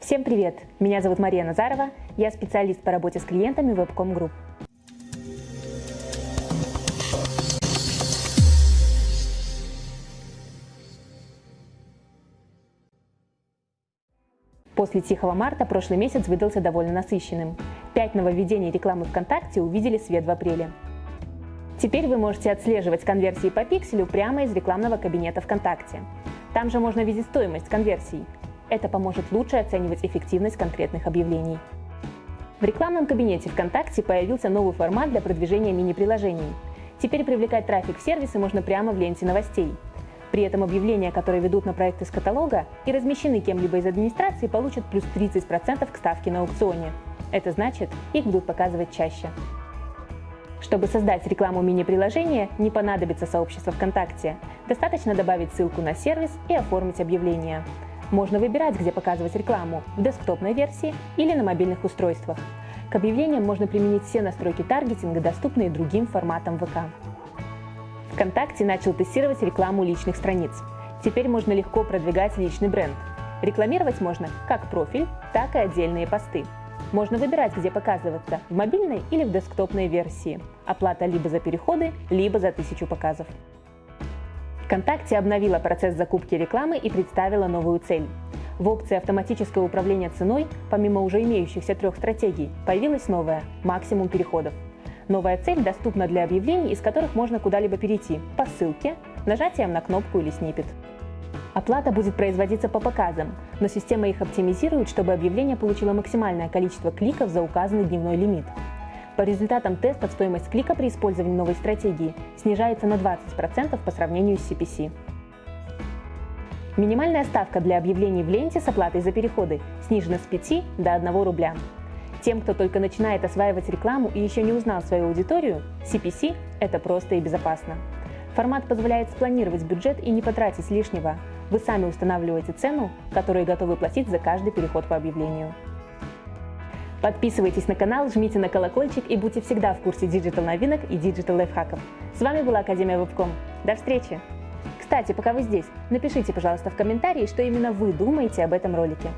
Всем привет! Меня зовут Мария Назарова, я специалист по работе с клиентами Webcom Group. После Тихого марта прошлый месяц выдался довольно насыщенным. Пять нововведений рекламы ВКонтакте увидели свет в апреле. Теперь вы можете отслеживать конверсии по пикселю прямо из рекламного кабинета ВКонтакте. Там же можно видеть стоимость конверсий, это поможет лучше оценивать эффективность конкретных объявлений. В рекламном кабинете ВКонтакте появился новый формат для продвижения мини-приложений. Теперь привлекать трафик в сервисы можно прямо в ленте новостей. При этом объявления, которые ведут на проект из каталога и размещены кем-либо из администрации, получат плюс 30% к ставке на аукционе. Это значит, их будут показывать чаще. Чтобы создать рекламу мини-приложения, не понадобится сообщество ВКонтакте. Достаточно добавить ссылку на сервис и оформить объявление. Можно выбирать, где показывать рекламу – в десктопной версии или на мобильных устройствах. К объявлениям можно применить все настройки таргетинга, доступные другим форматам ВК. ВКонтакте начал тестировать рекламу личных страниц. Теперь можно легко продвигать личный бренд. Рекламировать можно как профиль, так и отдельные посты. Можно выбирать, где показываться – в мобильной или в десктопной версии. Оплата либо за переходы, либо за тысячу показов. ВКонтакте обновила процесс закупки рекламы и представила новую цель. В опции «Автоматическое управление ценой» помимо уже имеющихся трех стратегий появилась новая – «Максимум переходов». Новая цель доступна для объявлений, из которых можно куда-либо перейти по ссылке, нажатием на кнопку или снипет. Оплата будет производиться по показам, но система их оптимизирует, чтобы объявление получило максимальное количество кликов за указанный дневной лимит. По результатам теста стоимость клика при использовании новой стратегии снижается на 20% по сравнению с CPC. Минимальная ставка для объявлений в ленте с оплатой за переходы снижена с 5 до 1 рубля. Тем, кто только начинает осваивать рекламу и еще не узнал свою аудиторию, CPC – это просто и безопасно. Формат позволяет спланировать бюджет и не потратить лишнего. Вы сами устанавливаете цену, которую готовы платить за каждый переход по объявлению. Подписывайтесь на канал, жмите на колокольчик и будьте всегда в курсе digital новинок и digital лайфхаков. С вами была Академия Webcom. До встречи! Кстати, пока вы здесь, напишите, пожалуйста, в комментарии, что именно вы думаете об этом ролике.